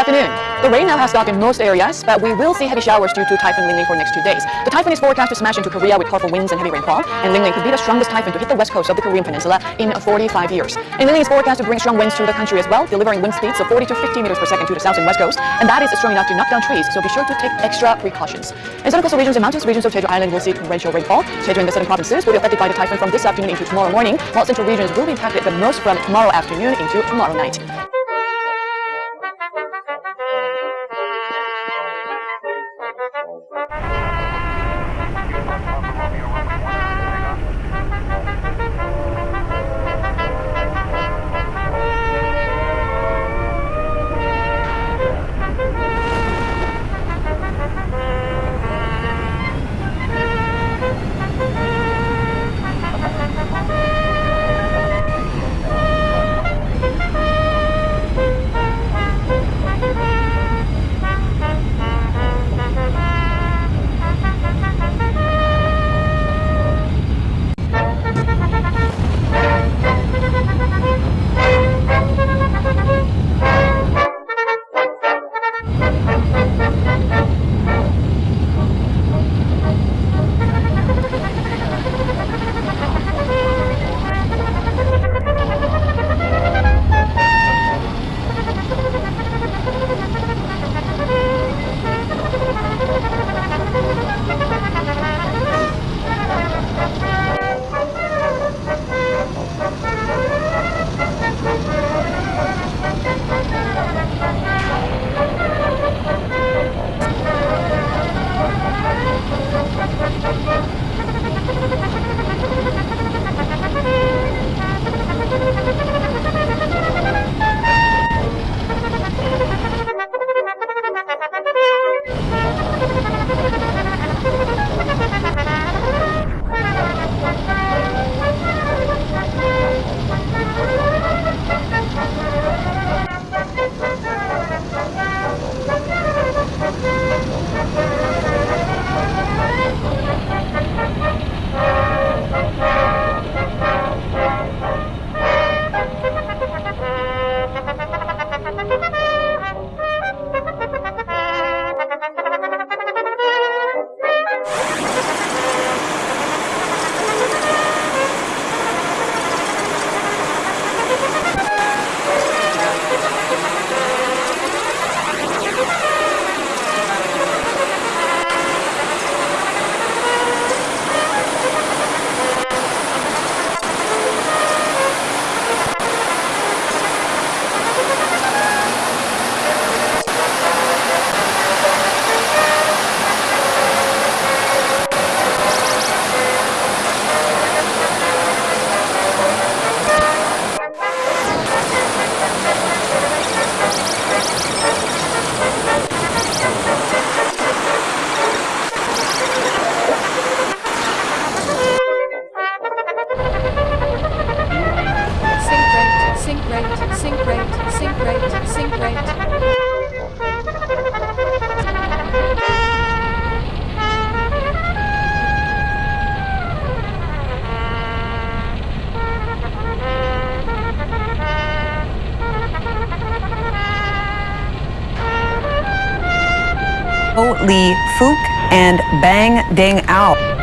afternoon. The rain now has stopped in most areas, but we will see heavy showers due to Typhoon Lingling for next two days. The typhoon is forecast to smash into Korea with powerful winds and heavy rainfall, and Lingling could be the strongest typhoon to hit the west coast of the Korean peninsula in 45 years. And Lingling is forecast to bring strong winds to the country as well, delivering wind speeds of 40 to 50 meters per second to the south and west coast, and that is strong enough to knock down trees, so be sure to take extra precautions. In southern coastal regions and mountains regions of Jeju Island will see torrential rainfall. Jeju and the southern provinces will be affected by the typhoon from this afternoon into tomorrow morning, while central regions will be impacted the most from tomorrow afternoon into tomorrow night. Lee Fook and Bang Ding Ao.